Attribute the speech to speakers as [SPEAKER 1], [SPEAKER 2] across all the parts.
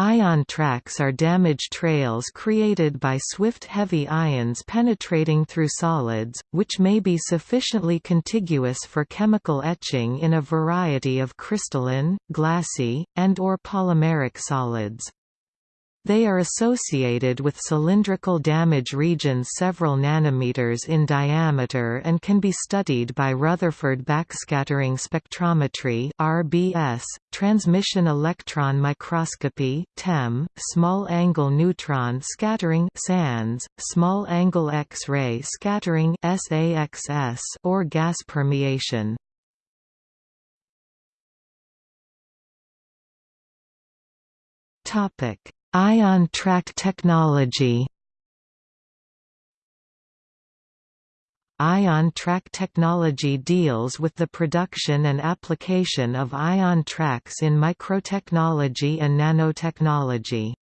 [SPEAKER 1] Ion tracks are damage trails created by swift heavy ions penetrating through solids, which may be sufficiently contiguous for chemical etching in a variety of crystalline, glassy, and or polymeric solids. They are associated with cylindrical damage regions several nanometers in diameter and can be studied by Rutherford backscattering spectrometry (RBS), transmission electron microscopy (TEM), small-angle neutron scattering (SANS), small-angle X-ray scattering (SAXS), or gas permeation. Topic Ion track technology Ion track technology deals with the production and application of ion tracks in microtechnology and nanotechnology.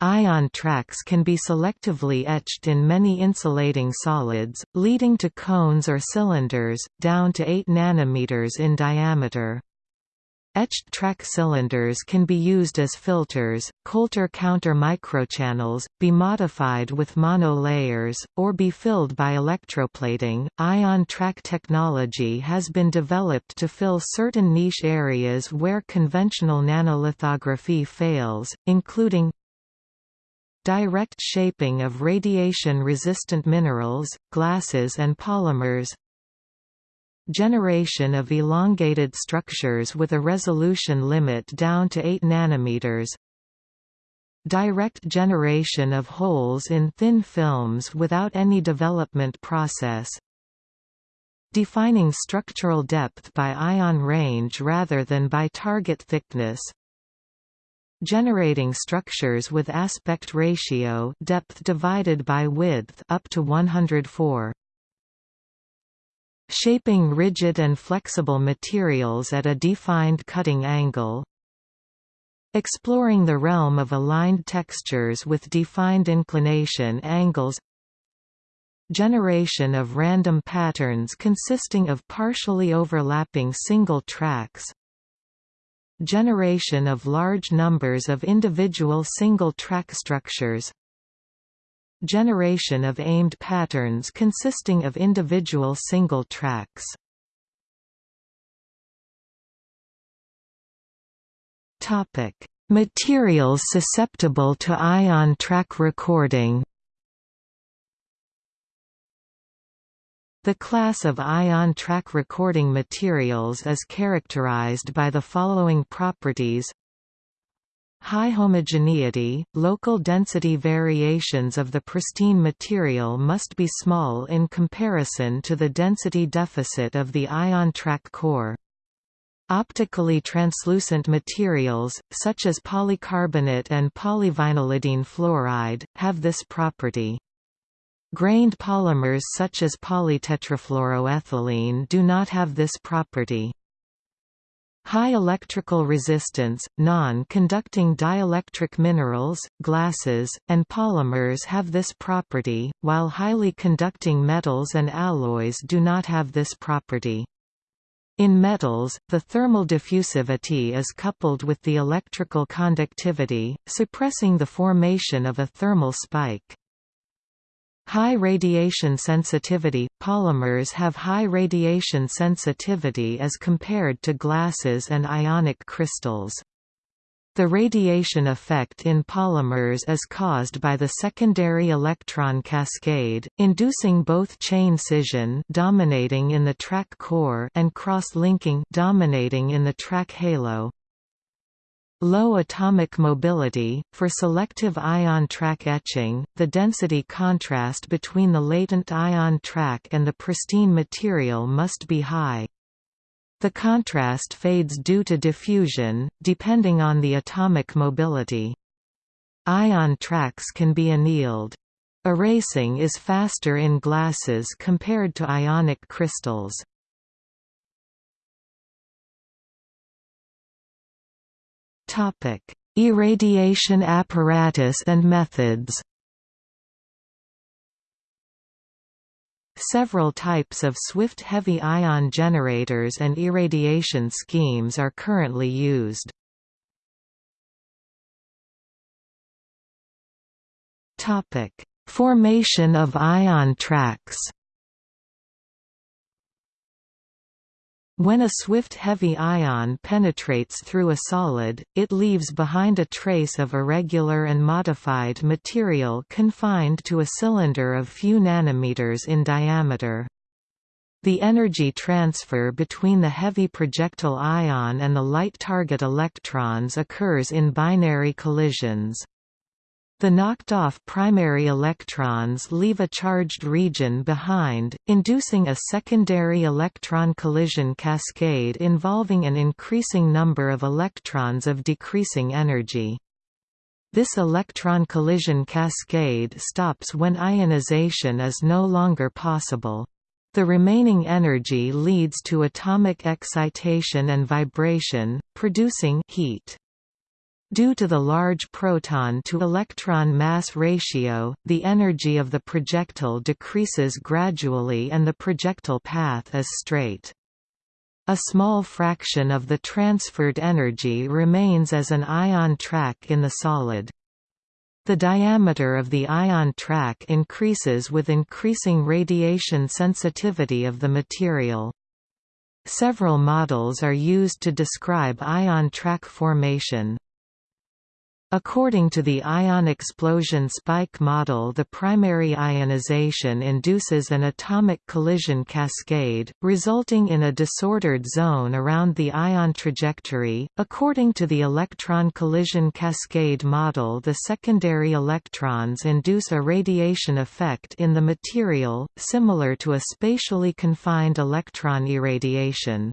[SPEAKER 1] Ion tracks can be selectively etched in many insulating solids, leading to cones or cylinders, down to 8 nanometers in diameter. Etched track cylinders can be used as filters, Coulter counter microchannels, be modified with monolayers, or be filled by electroplating. Ion track technology has been developed to fill certain niche areas where conventional nanolithography fails, including direct shaping of radiation-resistant minerals, glasses and polymers, Generation of elongated structures with a resolution limit down to 8 nanometers. Direct generation of holes in thin films without any development process. Defining structural depth by ion range rather than by target thickness. Generating structures with aspect ratio depth divided by width up to 104 shaping rigid and flexible materials at a defined cutting angle. Exploring the realm of aligned textures with defined inclination angles. Generation of random patterns consisting of partially overlapping single tracks. Generation of large numbers of individual single track structures generation of aimed patterns consisting of individual single tracks. Materials susceptible to ion track recording. The class of ion track recording materials is characterized by the following properties High homogeneity, local density variations of the pristine material must be small in comparison to the density deficit of the ion track core. Optically translucent materials, such as polycarbonate and polyvinylidene fluoride, have this property. Grained polymers such as polytetrafluoroethylene do not have this property. High electrical resistance, non-conducting dielectric minerals, glasses, and polymers have this property, while highly conducting metals and alloys do not have this property. In metals, the thermal diffusivity is coupled with the electrical conductivity, suppressing the formation of a thermal spike. High radiation sensitivity – Polymers have high radiation sensitivity as compared to glasses and ionic crystals. The radiation effect in polymers is caused by the secondary electron cascade, inducing both chain scission dominating in the track core and cross-linking dominating in the track halo. Low atomic mobility. For selective ion track etching, the density contrast between the latent ion track and the pristine material must be high. The contrast fades due to diffusion, depending on the atomic mobility. Ion tracks can be annealed. Erasing is faster in glasses compared to ionic crystals. Irradiation apparatus and methods Several types of swift heavy ion generators and irradiation schemes are currently used. Formation of ion tracks When a swift heavy ion penetrates through a solid, it leaves behind a trace of irregular and modified material confined to a cylinder of few nanometers in diameter. The energy transfer between the heavy projectile ion and the light target electrons occurs in binary collisions. The knocked-off primary electrons leave a charged region behind, inducing a secondary electron collision cascade involving an increasing number of electrons of decreasing energy. This electron collision cascade stops when ionization is no longer possible. The remaining energy leads to atomic excitation and vibration, producing heat. Due to the large proton-to-electron mass ratio, the energy of the projectile decreases gradually and the projectile path is straight. A small fraction of the transferred energy remains as an ion track in the solid. The diameter of the ion track increases with increasing radiation sensitivity of the material. Several models are used to describe ion track formation. According to the ion explosion spike model the primary ionization induces an atomic collision cascade, resulting in a disordered zone around the ion trajectory. According to the electron collision cascade model the secondary electrons induce a radiation effect in the material, similar to a spatially confined electron irradiation.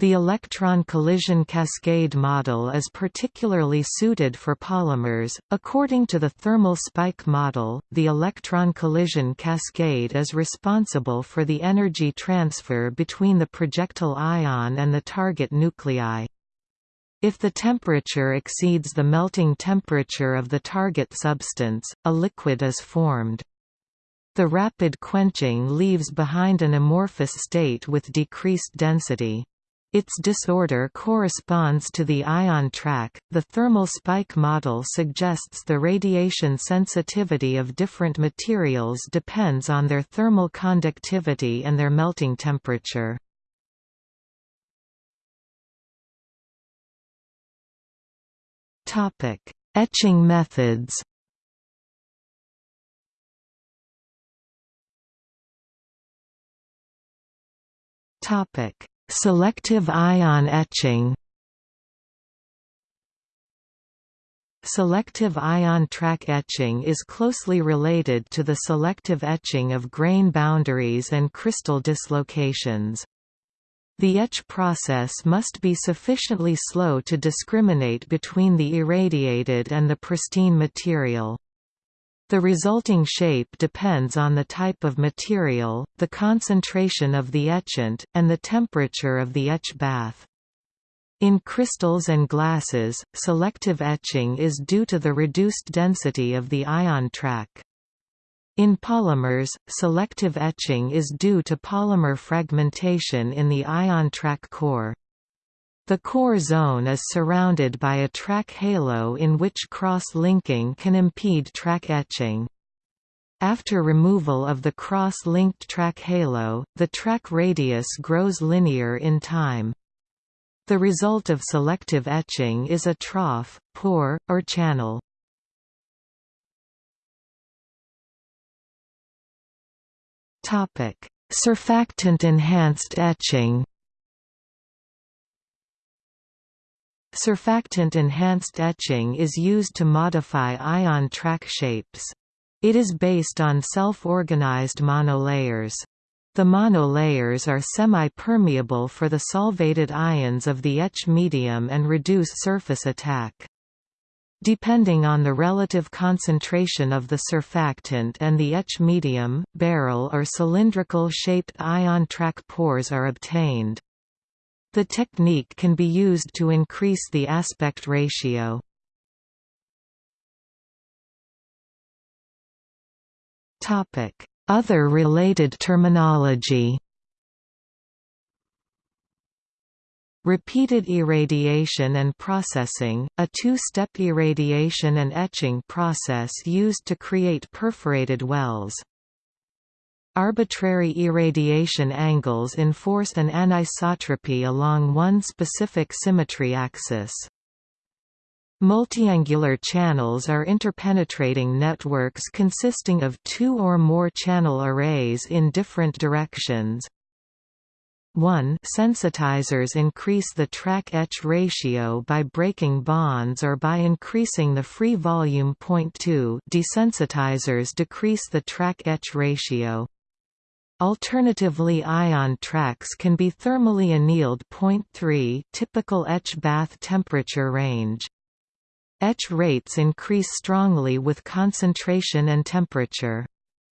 [SPEAKER 1] The electron collision cascade model is particularly suited for polymers. According to the thermal spike model, the electron collision cascade is responsible for the energy transfer between the projectile ion and the target nuclei. If the temperature exceeds the melting temperature of the target substance, a liquid is formed. The rapid quenching leaves behind an amorphous state with decreased density. Its disorder corresponds to the ion track. The thermal spike model suggests the radiation sensitivity of different materials depends on their thermal conductivity and their melting temperature. Topic: Etching methods. Topic: Selective ion etching Selective ion track etching is closely related to the selective etching of grain boundaries and crystal dislocations. The etch process must be sufficiently slow to discriminate between the irradiated and the pristine material. The resulting shape depends on the type of material, the concentration of the etchant, and the temperature of the etch bath. In crystals and glasses, selective etching is due to the reduced density of the ion track. In polymers, selective etching is due to polymer fragmentation in the ion track core. The core zone is surrounded by a track halo in which cross-linking can impede track etching. After removal of the cross-linked track halo, the track radius grows linear in time. The result of selective etching is a trough, pore, or channel. Surfactant-enhanced etching Surfactant-enhanced etching is used to modify ion track shapes. It is based on self-organized monolayers. The monolayers are semi-permeable for the solvated ions of the etch medium and reduce surface attack. Depending on the relative concentration of the surfactant and the etch medium, barrel or cylindrical shaped ion track pores are obtained. The technique can be used to increase the aspect ratio. Other related terminology Repeated irradiation and processing, a two-step irradiation and etching process used to create perforated wells. Arbitrary irradiation angles enforce an anisotropy along one specific symmetry axis. Multiangular channels are interpenetrating networks consisting of two or more channel arrays in different directions. 1 Sensitizers increase the track-etch ratio by breaking bonds or by increasing the free volume. 2 Desensitizers decrease the track-etch ratio. Alternatively ion tracks can be thermally annealed. 3 Typical etch bath temperature range. Etch rates increase strongly with concentration and temperature.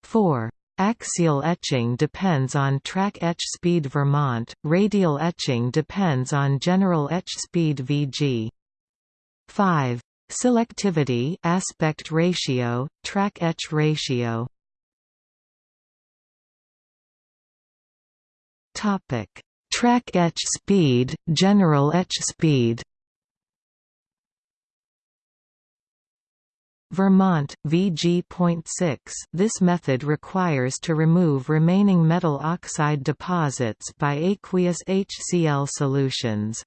[SPEAKER 1] 4. Axial etching depends on track etch speed Vermont, radial etching depends on general etch speed Vg. 5. Selectivity aspect ratio, track etch ratio Topic: Track etch speed, general etch speed. Vermont, VG.6 This method requires to remove remaining metal oxide deposits by aqueous HCl solutions.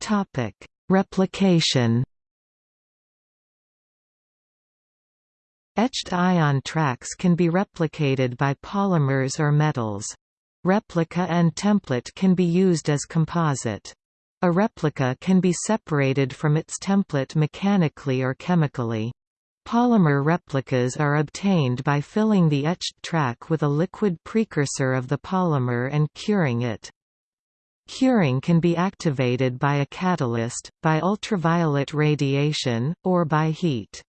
[SPEAKER 1] Topic: Replication Etched ion tracks can be replicated by polymers or metals. Replica and template can be used as composite. A replica can be separated from its template mechanically or chemically. Polymer replicas are obtained by filling the etched track with a liquid precursor of the polymer and curing it. Curing can be activated by a catalyst, by ultraviolet radiation, or by heat.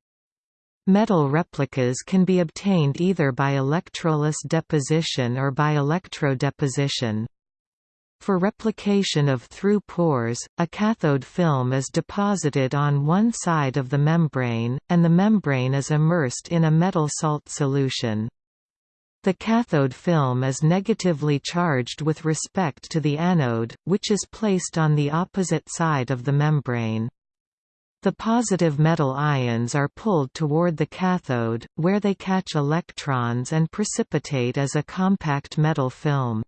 [SPEAKER 1] Metal replicas can be obtained either by electroless deposition or by electrodeposition. For replication of through pores, a cathode film is deposited on one side of the membrane, and the membrane is immersed in a metal salt solution. The cathode film is negatively charged with respect to the anode, which is placed on the opposite side of the membrane. The positive metal ions are pulled toward the cathode, where they catch electrons and precipitate as a compact metal film.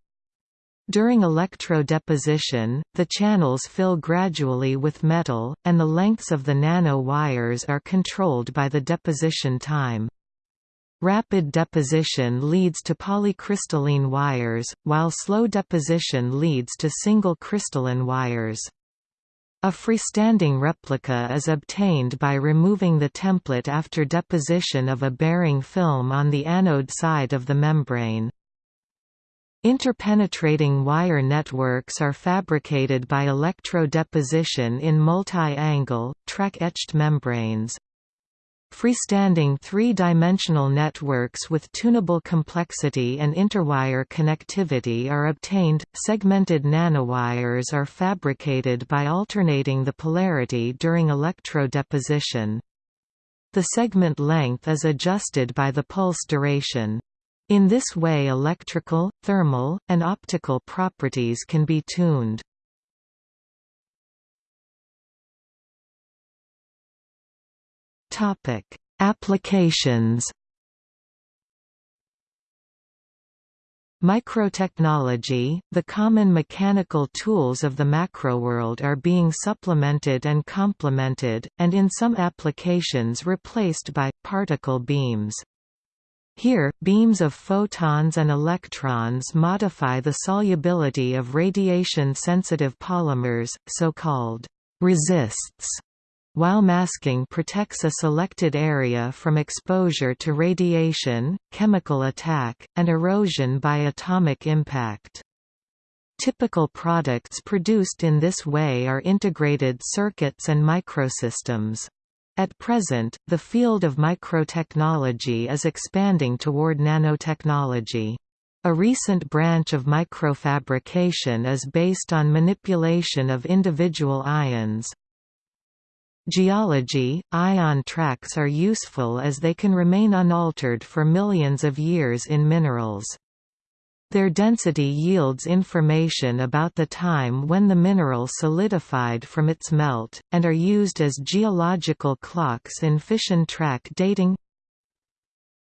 [SPEAKER 1] During electrodeposition, the channels fill gradually with metal, and the lengths of the nano wires are controlled by the deposition time. Rapid deposition leads to polycrystalline wires, while slow deposition leads to single crystalline wires. A freestanding replica is obtained by removing the template after deposition of a bearing film on the anode side of the membrane. Interpenetrating wire networks are fabricated by electrodeposition in multi-angle, track-etched membranes. Freestanding three-dimensional networks with tunable complexity and interwire connectivity are obtained. Segmented nanowires are fabricated by alternating the polarity during electrodeposition. The segment length is adjusted by the pulse duration. In this way electrical, thermal, and optical properties can be tuned. Topic: Applications. Microtechnology, the common mechanical tools of the macroworld are being supplemented and complemented, and in some applications replaced by, particle beams. Here, beams of photons and electrons modify the solubility of radiation-sensitive polymers, so-called resists while masking protects a selected area from exposure to radiation, chemical attack, and erosion by atomic impact. Typical products produced in this way are integrated circuits and microsystems. At present, the field of microtechnology is expanding toward nanotechnology. A recent branch of microfabrication is based on manipulation of individual ions, Geology – Ion tracks are useful as they can remain unaltered for millions of years in minerals. Their density yields information about the time when the mineral solidified from its melt, and are used as geological clocks in fission track dating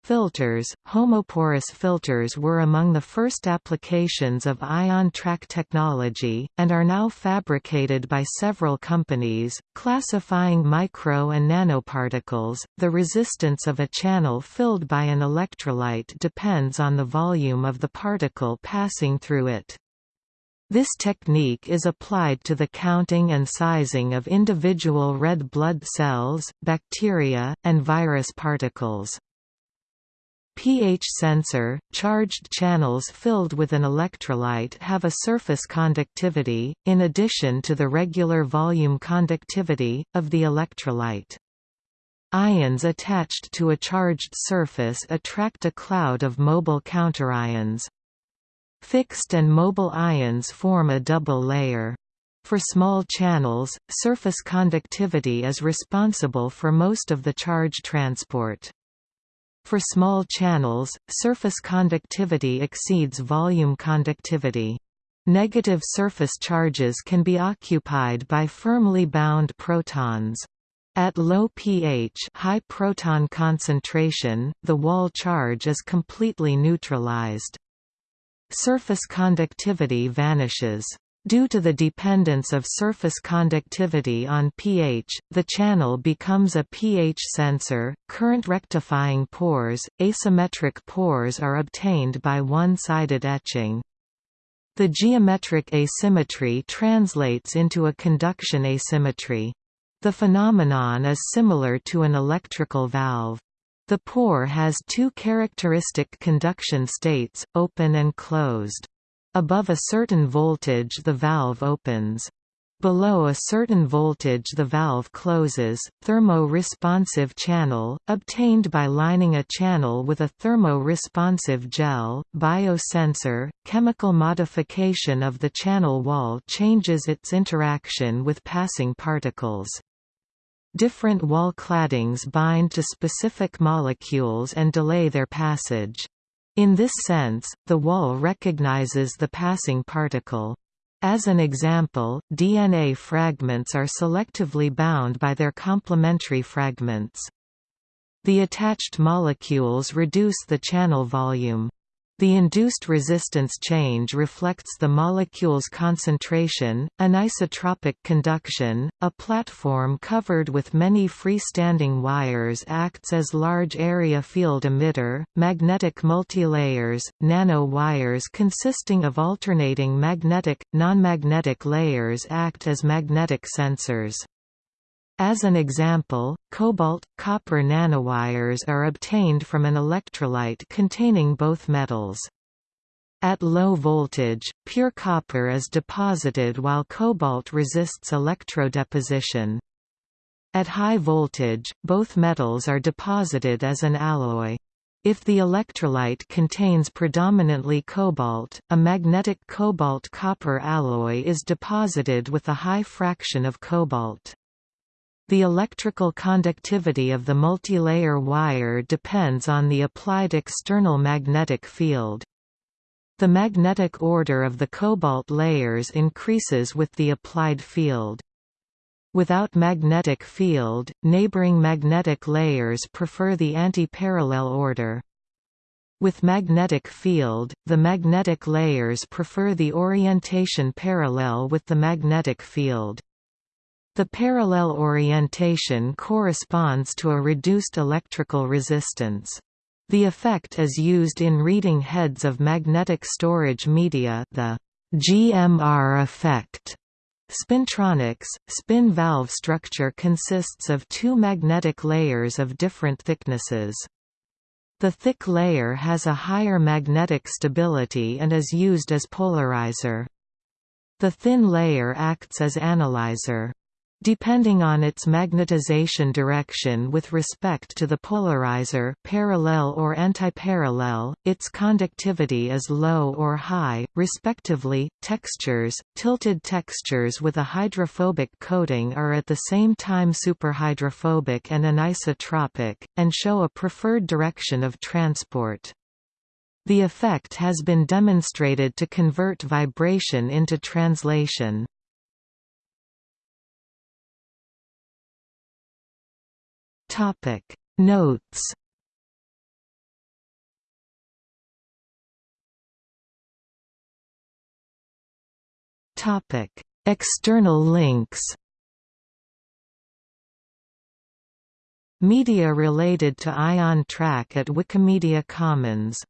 [SPEAKER 1] Filters Homoporous filters were among the first applications of ion track technology, and are now fabricated by several companies, classifying micro and nanoparticles. The resistance of a channel filled by an electrolyte depends on the volume of the particle passing through it. This technique is applied to the counting and sizing of individual red blood cells, bacteria, and virus particles pH sensor, charged channels filled with an electrolyte have a surface conductivity, in addition to the regular volume conductivity, of the electrolyte. Ions attached to a charged surface attract a cloud of mobile counterions. Fixed and mobile ions form a double layer. For small channels, surface conductivity is responsible for most of the charge transport. For small channels, surface conductivity exceeds volume conductivity. Negative surface charges can be occupied by firmly bound protons. At low pH high proton concentration, the wall charge is completely neutralized. Surface conductivity vanishes. Due to the dependence of surface conductivity on pH, the channel becomes a pH sensor. Current rectifying pores, asymmetric pores are obtained by one-sided etching. The geometric asymmetry translates into a conduction asymmetry. The phenomenon is similar to an electrical valve. The pore has two characteristic conduction states, open and closed. Above a certain voltage the valve opens. Below a certain voltage the valve closes. Thermo-responsive channel, obtained by lining a channel with a thermo-responsive gel, biosensor, chemical modification of the channel wall changes its interaction with passing particles. Different wall claddings bind to specific molecules and delay their passage. In this sense, the wall recognizes the passing particle. As an example, DNA fragments are selectively bound by their complementary fragments. The attached molecules reduce the channel volume. The induced resistance change reflects the molecule's concentration. Anisotropic conduction, a platform covered with many freestanding wires acts as large area field emitter. Magnetic multilayers, nano wires consisting of alternating magnetic, nonmagnetic layers act as magnetic sensors. As an example, cobalt-copper nanowires are obtained from an electrolyte containing both metals. At low voltage, pure copper is deposited while cobalt resists electrodeposition. At high voltage, both metals are deposited as an alloy. If the electrolyte contains predominantly cobalt, a magnetic cobalt-copper alloy is deposited with a high fraction of cobalt. The electrical conductivity of the multilayer wire depends on the applied external magnetic field. The magnetic order of the cobalt layers increases with the applied field. Without magnetic field, neighboring magnetic layers prefer the anti-parallel order. With magnetic field, the magnetic layers prefer the orientation parallel with the magnetic field. The parallel orientation corresponds to a reduced electrical resistance. The effect is used in reading heads of magnetic storage media the GMR effect. Spintronics, spin valve structure consists of two magnetic layers of different thicknesses. The thick layer has a higher magnetic stability and is used as polarizer. The thin layer acts as analyzer. Depending on its magnetization direction with respect to the polarizer parallel or antiparallel, its conductivity is low or high, respectively. Textures Tilted textures with a hydrophobic coating are at the same time superhydrophobic and anisotropic, and show a preferred direction of transport. The effect has been demonstrated to convert vibration into translation. Notes Topic. External links Media related to Ion Track at Wikimedia Commons